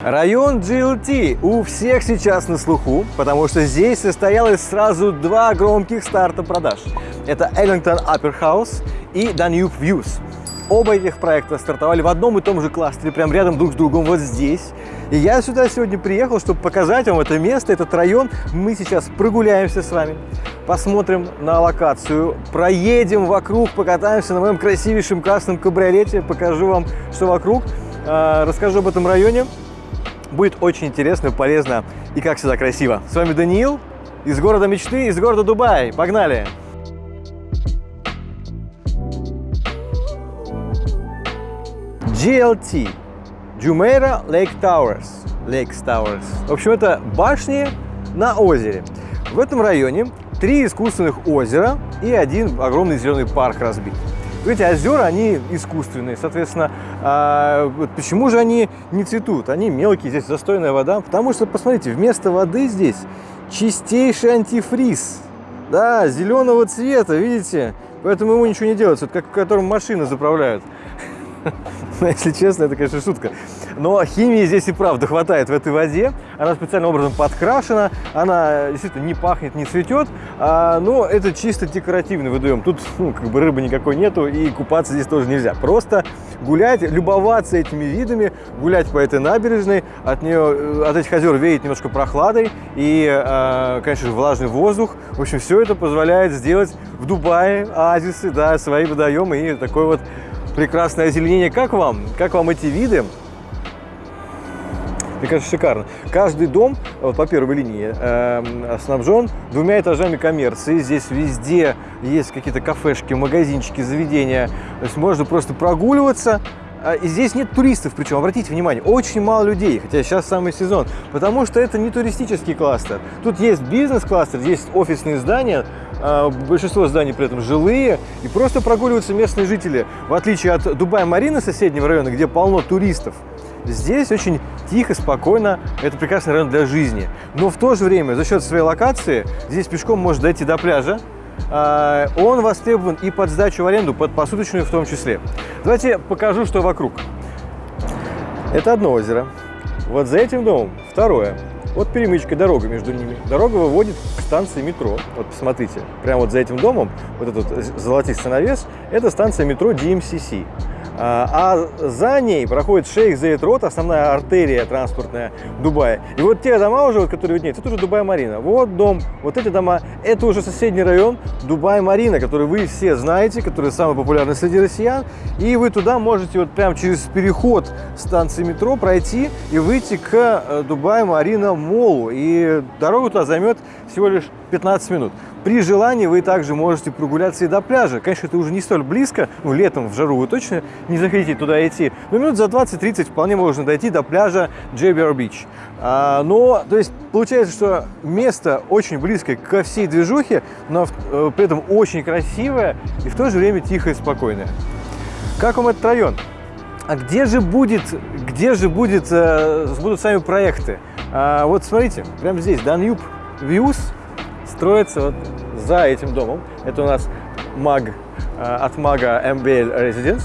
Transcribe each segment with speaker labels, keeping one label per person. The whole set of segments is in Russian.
Speaker 1: Район GLT у всех сейчас на слуху, потому что здесь состоялось сразу два громких старта продаж. Это Ellington Upper House и Danube Views. Оба этих проекта стартовали в одном и том же кластере, прямо рядом друг с другом, вот здесь. И я сюда сегодня приехал, чтобы показать вам это место, этот район. Мы сейчас прогуляемся с вами, посмотрим на локацию, проедем вокруг, покатаемся на моем красивейшем красном кабриолете, покажу вам, что вокруг, а, расскажу об этом районе. Будет очень интересно, полезно и, как всегда, красиво. С вами Даниил из города мечты, из города Дубай. Погнали! GLT Jumeirah Lake Towers. Lakes Towers. В общем, это башни на озере. В этом районе три искусственных озера и один огромный зеленый парк разбит. Эти озера, они искусственные, соответственно, а, почему же они не цветут? Они мелкие, здесь застойная вода, потому что, посмотрите, вместо воды здесь чистейший антифриз, да, зеленого цвета, видите? Поэтому ему ничего не делается, вот как в котором машины заправляют. Если честно, это, конечно, шутка. Но химии здесь и правда хватает в этой воде. Она специальным образом подкрашена, она действительно не пахнет, не цветет, а, но это чисто декоративный водоем. Тут ну, как бы рыбы никакой нету и купаться здесь тоже нельзя. Просто гулять, любоваться этими видами, гулять по этой набережной. От нее, от этих озер веет немножко прохладой и, а, конечно, влажный воздух. В общем, все это позволяет сделать в Дубае оазисы, да, свои водоемы и такой вот прекрасное озеленение. Как вам? Как вам эти виды? Мне кажется, шикарно. Каждый дом вот, по первой линии э, снабжен двумя этажами коммерции. Здесь везде есть какие-то кафешки, магазинчики, заведения. То есть можно просто прогуливаться. А, и здесь нет туристов, причем, обратите внимание, очень мало людей, хотя сейчас самый сезон, потому что это не туристический кластер. Тут есть бизнес-кластер, есть офисные здания, а, большинство зданий при этом жилые, и просто прогуливаются местные жители. В отличие от Дубая-Марины, соседнего района, где полно туристов, здесь очень тихо, спокойно, это прекрасный район для жизни. Но в то же время, за счет своей локации, здесь пешком можно дойти до пляжа, а, он востребован и под сдачу в аренду, под посуточную в том числе. Давайте покажу, что вокруг. Это одно озеро. Вот за этим домом второе. Вот перемычка, дорога между ними. Дорога выводит к станции метро. Вот посмотрите, прямо вот за этим домом, вот этот золотистый навес, это станция метро DMCC. А, а за ней проходит шейх Зейд Рот, основная артерия транспортная Дубая. И вот те дома уже, вот, которые виднеются, это уже Дубай-Марина. Вот дом, вот эти дома, это уже соседний район Дубай-Марина, который вы все знаете, который самый популярный среди россиян. И вы туда можете вот прямо через переход станции метро пройти и выйти к э, Дубай-Марина Молу. И дорогу туда займет всего лишь 15 минут. При желании вы также можете прогуляться и до пляжа. Конечно, это уже не столь близко, ну, летом в жару вы точно не захотите туда идти, но минут за 20-30 вполне можно дойти до пляжа JBR Beach. А, но, то есть, получается, что место очень близкое ко всей движухе, но э, при этом очень красивое и в то же время тихое и спокойное. Как вам этот район? А где же будет, где же будет, э, будут сами проекты? А, вот смотрите, прямо здесь, Danube Views, строится вот за этим домом. Это у нас маг э, от мага MBL Residence.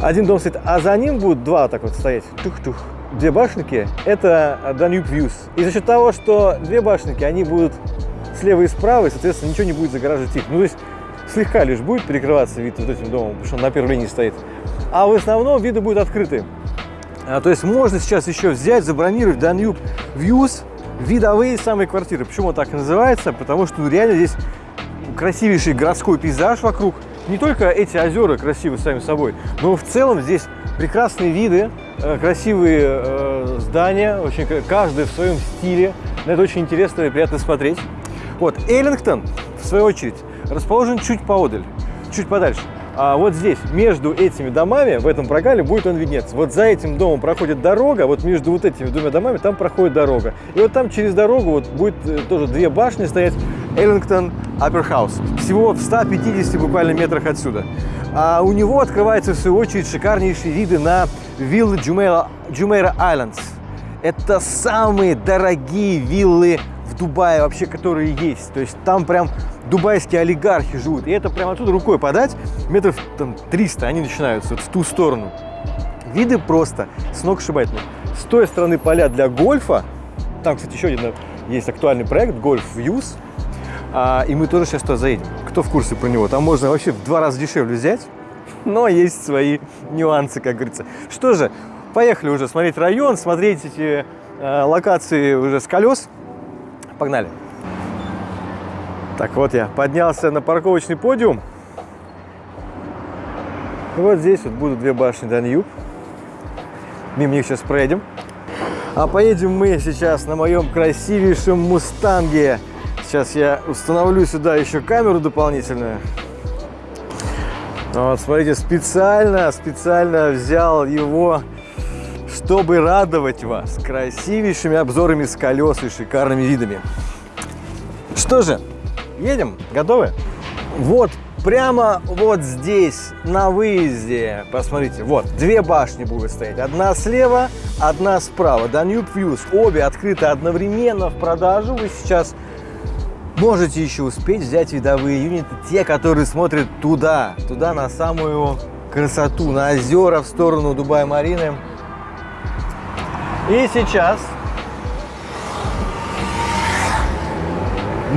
Speaker 1: Один дом стоит, а за ним будут два так вот стоять. Тух-тух. Две башенки – это Danube Views. И за счет того, что две башенки, они будут слева и справа, и, соответственно, ничего не будет загораживать их. Ну, то есть слегка лишь будет перекрываться вид вот этим домом, потому что он на первой линии стоит. А в основном виды будут открыты. А, то есть можно сейчас еще взять, забронировать Danube Views – видовые самые квартиры. Почему так называется? Потому что реально здесь красивейший городской пейзаж вокруг. Не только эти озера красивы сами собой, но в целом здесь прекрасные виды, э, красивые э, здания, очень, каждый в своем стиле. На это очень интересно и приятно смотреть. Вот, Эллингтон, в свою очередь, расположен чуть поодаль, чуть подальше. А вот здесь, между этими домами, в этом прогале будет он виднеться. Вот за этим домом проходит дорога, вот между вот этими двумя домами там проходит дорога. И вот там через дорогу вот будет э, тоже две башни стоять, Эллингтон House. Всего в 150 буквально метрах отсюда. А у него открываются, в свою очередь, шикарнейшие виды на виллы Jumeirah Islands. Это самые дорогие виллы в Дубае вообще, которые есть. То есть там прям дубайские олигархи живут. И это прямо отсюда рукой подать, метров там 300 они начинаются вот в ту сторону. Виды просто сногсшибательные. С той стороны поля для гольфа. Там, кстати, еще один есть актуальный проект, Golf Views. А, и мы тоже сейчас туда заедем. Кто в курсе про него? Там можно вообще в два раза дешевле взять, но есть свои нюансы, как говорится. Что же, поехали уже смотреть район, смотреть эти э, локации уже с колес. Погнали. Так, вот я поднялся на парковочный подиум. Вот здесь вот будут две башни Даньюб. Мимо них сейчас проедем. А поедем мы сейчас на моем красивейшем Мустанге. Сейчас я установлю сюда еще камеру дополнительную. Вот, смотрите, специально, специально взял его, чтобы радовать вас красивейшими обзорами с колес и шикарными видами. Что же, едем? Готовы? Вот прямо вот здесь, на выезде, посмотрите, вот, две башни будут стоять. Одна слева, одна справа. Danube Views. Обе открыты одновременно в продажу. Вы сейчас можете еще успеть взять видовые юниты, те, которые смотрят туда, туда на самую красоту, на озера в сторону Дубая-Марины. И сейчас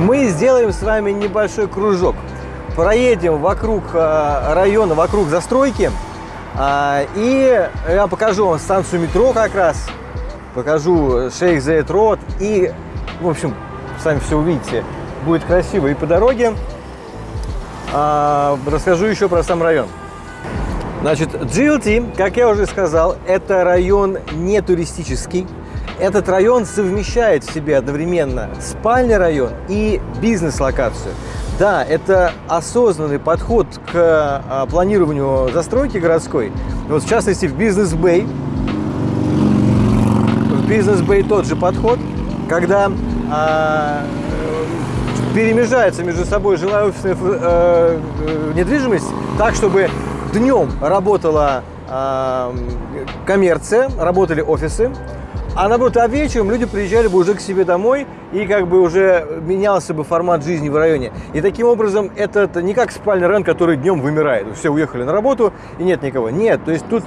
Speaker 1: мы сделаем с вами небольшой кружок. Проедем вокруг э, района, вокруг застройки. А, и я покажу вам станцию метро как раз. Покажу Шейх Зейд Род. И, в общем, сами все увидите. Будет красиво и по дороге. А, расскажу еще про сам район. Значит, GLT, как я уже сказал, это район не туристический. Этот район совмещает в себе одновременно спальный район и бизнес-локацию. Да, это осознанный подход к а, планированию застройки городской. Вот в частности в бизнес-бэй. В бизнес-бэй тот же подход, когда а, перемежается между собой жилая офисная э, э, недвижимость так, чтобы днем работала э, коммерция, работали офисы, а наоборот, а вечером люди приезжали бы уже к себе домой, и как бы уже менялся бы формат жизни в районе. И таким образом это, не как спальный район, который днем вымирает. Все уехали на работу, и нет никого. Нет, то есть тут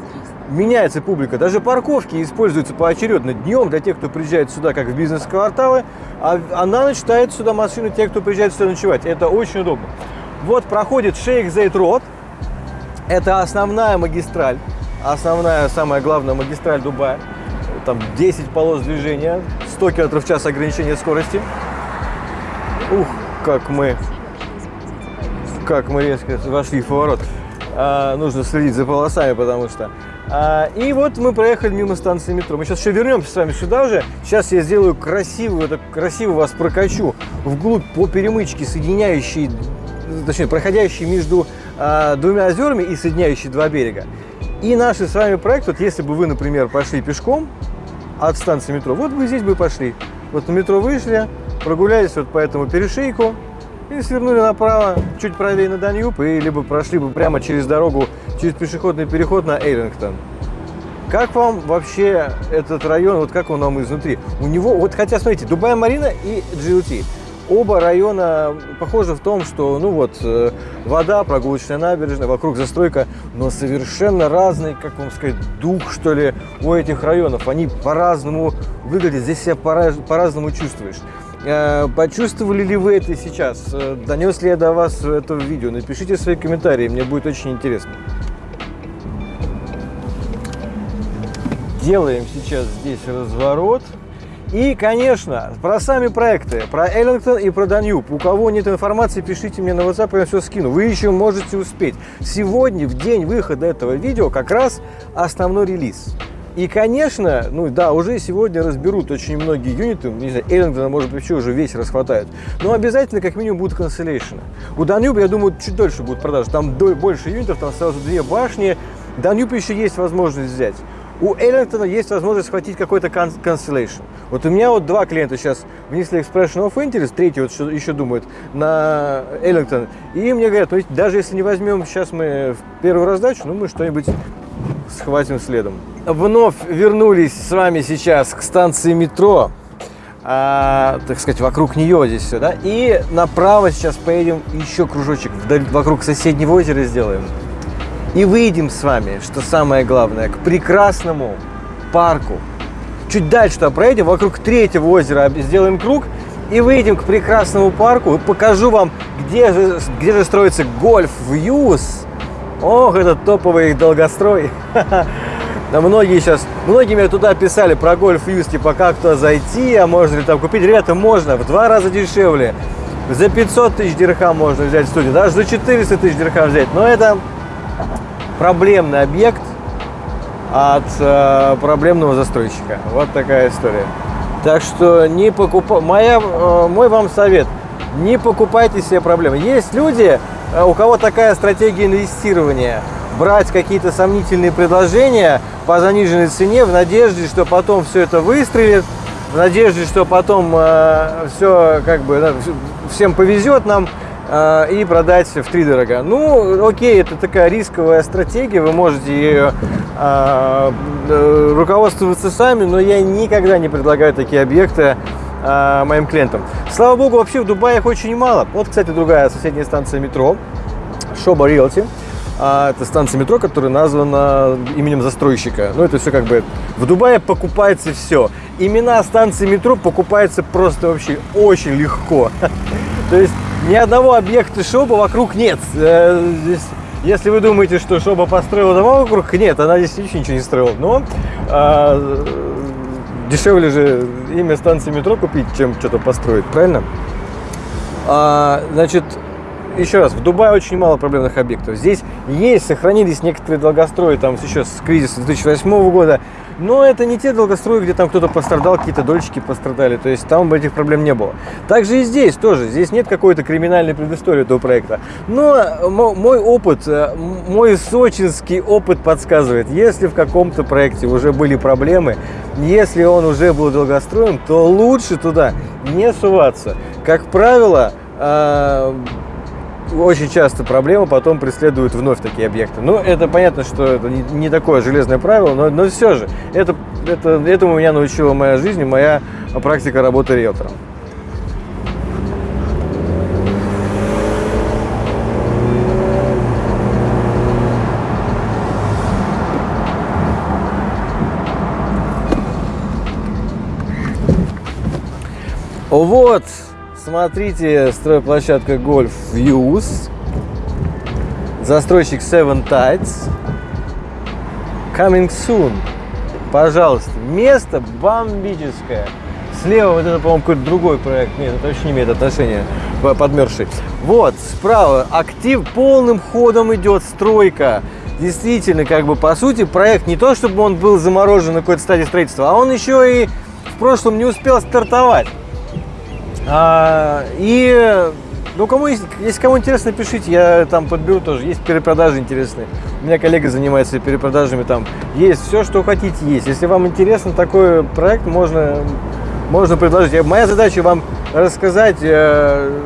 Speaker 1: меняется публика. Даже парковки используются поочередно днем для тех, кто приезжает сюда, как в бизнес-кварталы, а, а на ночь ставят сюда машины те, кто приезжает сюда ночевать. Это очень удобно. Вот проходит Шейх Зейд Род. Это основная магистраль, основная, самая главная магистраль Дубая там 10 полос движения, 100 км в час ограничения скорости. Ух, как мы, как мы резко вошли в поворот. А, нужно следить за полосами, потому что... А, и вот мы проехали мимо станции метро. Мы сейчас еще вернемся с вами сюда уже. Сейчас я сделаю красивую, так красиво вас прокачу вглубь по перемычке, соединяющей, точнее, проходящей между а, двумя озерами и соединяющей два берега. И наш с вами проект, вот если бы вы, например, пошли пешком от станции метро. Вот вы здесь бы пошли. Вот на метро вышли, прогулялись вот по этому перешейку и свернули направо, чуть правее на Даньюб, и либо прошли бы прямо через дорогу, через пешеходный переход на Эйлингтон. Как вам вообще этот район, вот как он вам изнутри? У него, вот хотя, смотрите, Дубай-Марина и GLT. Оба района похожи в том, что, ну вот, э, вода, прогулочная набережная, вокруг застройка, но совершенно разный, как вам сказать, дух, что ли, у этих районов. Они по-разному выглядят, здесь себя по-разному чувствуешь. Э, почувствовали ли вы это сейчас? Э, донес ли я до вас это видео? Напишите свои комментарии, мне будет очень интересно. Делаем сейчас здесь разворот. И, конечно, про сами проекты, про Эллингтон и про Даньюб. У кого нет информации, пишите мне на WhatsApp, я все скину. Вы еще можете успеть. Сегодня, в день выхода этого видео, как раз основной релиз. И, конечно, ну да, уже сегодня разберут очень многие юниты, не знаю, Эллингтона, может еще уже весь расхватают. Но обязательно, как минимум, будут канцелейшены. У Данюба, я думаю, чуть дольше будут продажи. Там больше юнитов, там сразу две башни. Данюб еще есть возможность взять у Эллингтона есть возможность схватить какой-то cancellation. Вот у меня вот два клиента сейчас внесли expression of interest, третий вот еще думает на Эллингтон. И мне говорят, ну, даже если не возьмем сейчас мы в первую раздачу, ну мы что-нибудь схватим следом. Вновь вернулись с вами сейчас к станции метро. А, так сказать, вокруг нее здесь все, да? И направо сейчас поедем еще кружочек вдаль, вокруг соседнего озера сделаем. И выйдем с вами, что самое главное, к прекрасному парку чуть дальше туда проедем, вокруг третьего озера сделаем круг и выйдем к прекрасному парку. Покажу вам, где же, где же строится гольф Вьюз. Ох, это топовый долгострой. Да многие сейчас, многие мне туда писали про гольф Юз, типа как туда зайти, а можно ли там купить. Ребята, можно, в два раза дешевле. За 500 тысяч дирхам можно взять студию, даже за 400 тысяч дирхам взять. Но это проблемный объект от э, проблемного застройщика. Вот такая история. Так что не покупай. Э, мой вам совет. Не покупайте себе проблемы. Есть люди, э, у кого такая стратегия инвестирования. Брать какие-то сомнительные предложения по заниженной цене в надежде, что потом все это выстрелит, в надежде, что потом э, все как бы всем повезет нам и продать в три дорого. Ну, окей, это такая рисковая стратегия, вы можете ее э, э, руководствоваться сами, но я никогда не предлагаю такие объекты э, моим клиентам. Слава богу, вообще в Дубае их очень мало. Вот, кстати, другая соседняя станция метро, Шоба Риэлти. А это станция метро, которая названа именем застройщика. Ну, это все как бы... В Дубае покупается все. Имена станции метро покупаются просто вообще очень легко. То есть ни одного объекта Шоба вокруг нет. Э, здесь, если вы думаете, что Шоба построила дома вокруг, нет, она здесь вообще ничего не строила. Но а, дешевле же имя станции метро купить, чем что-то построить, правильно? А, значит, еще раз, в Дубае очень мало проблемных объектов. Здесь есть, сохранились некоторые долгострои, там еще с кризиса 2008 года, но это не те долгострои, где там кто-то пострадал, какие-то дольщики пострадали, то есть там этих проблем не было. Также и здесь тоже, здесь нет какой-то криминальной предыстории этого проекта. Но мой опыт, э, мой сочинский опыт подсказывает, если в каком-то проекте уже были проблемы, если он уже был долгостроем, то лучше туда не суваться. Как правило, э, очень часто проблема потом преследует вновь такие объекты. Ну, это понятно, что это не, такое железное правило, но, но все же, это, это, этому меня научила моя жизнь и моя практика работы риэлтором. Вот, Смотрите, стройплощадка Golf Views. Застройщик Seven Tides. Coming soon. Пожалуйста. Место бомбическое. Слева вот это, по-моему, какой-то другой проект. Нет, это вообще не имеет отношения. Подмерзший. Вот, справа актив полным ходом идет стройка. Действительно, как бы, по сути, проект не то, чтобы он был заморожен на какой-то стадии строительства, а он еще и в прошлом не успел стартовать. А, и, ну, кому есть, если кому интересно, пишите, я там подберу тоже. Есть перепродажи интересные. У меня коллега занимается перепродажами там. Есть все, что хотите, есть. Если вам интересен такой проект, можно, можно предложить. Моя задача вам рассказать, э,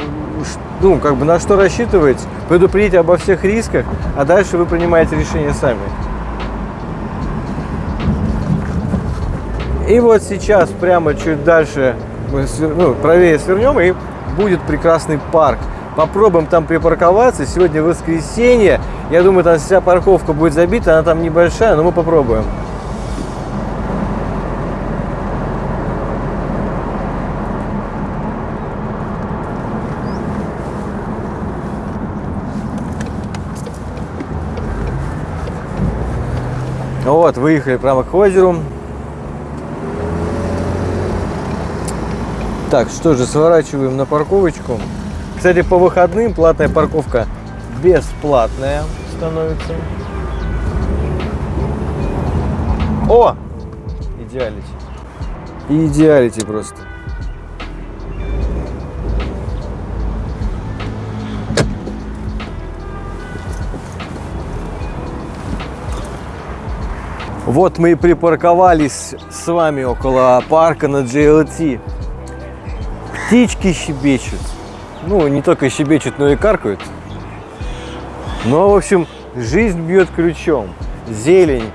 Speaker 1: ну, как бы на что рассчитывать, предупредить обо всех рисках, а дальше вы принимаете решение сами. И вот сейчас, прямо чуть дальше мы ну, правее свернем, и будет прекрасный парк. Попробуем там припарковаться. Сегодня воскресенье. Я думаю, там вся парковка будет забита. Она там небольшая, но мы попробуем. Вот, выехали прямо к озеру. Так, что же, сворачиваем на парковочку. Кстати, по выходным платная парковка бесплатная становится. О! Идеалити. Идеалити просто. Вот мы и припарковались с вами около парка на GLT. Птички щебечут. Ну, не только щебечут, но и каркают. Но, в общем, жизнь бьет ключом. Зелень,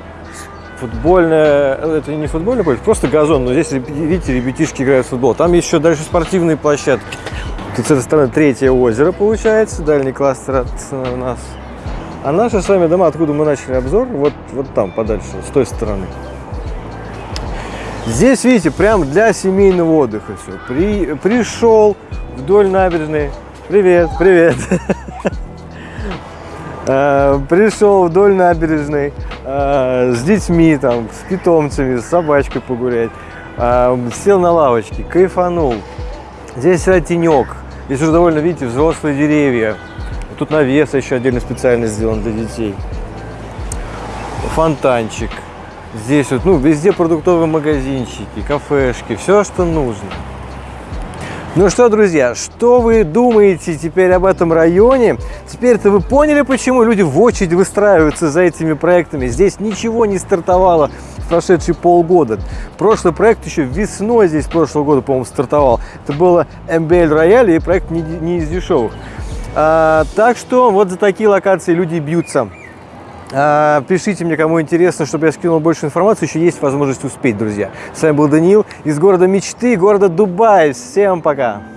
Speaker 1: футбольная, это не футбольный поле, просто газон, но здесь, видите, ребятишки играют в футбол. Там еще дальше спортивные площадки. Тут с этой стороны третье озеро получается, дальний кластер от нас. А наши с вами дома, откуда мы начали обзор, вот, вот там подальше, с той стороны. Здесь, видите, прям для семейного отдыха все. При, пришел вдоль набережной. Привет, привет. Э, пришел вдоль набережной э, с детьми, там, с питомцами, с собачкой погулять. Э, сел на лавочке, кайфанул. Здесь тенек. Здесь уже довольно, видите, взрослые деревья. Тут навес еще отдельно специально сделан для детей. Фонтанчик. Здесь вот, ну, везде продуктовые магазинчики, кафешки, все, что нужно. Ну что, друзья, что вы думаете теперь об этом районе? Теперь-то вы поняли, почему люди в очередь выстраиваются за этими проектами. Здесь ничего не стартовало в прошедшие полгода. Прошлый проект еще весной здесь прошлого года, по-моему, стартовал. Это было MBL Royale и проект не, не из дешевых. А, так что вот за такие локации люди бьются. А, пишите мне, кому интересно, чтобы я скинул больше информации. Еще есть возможность успеть, друзья. С вами был Даниил из города мечты, города Дубай. Всем пока!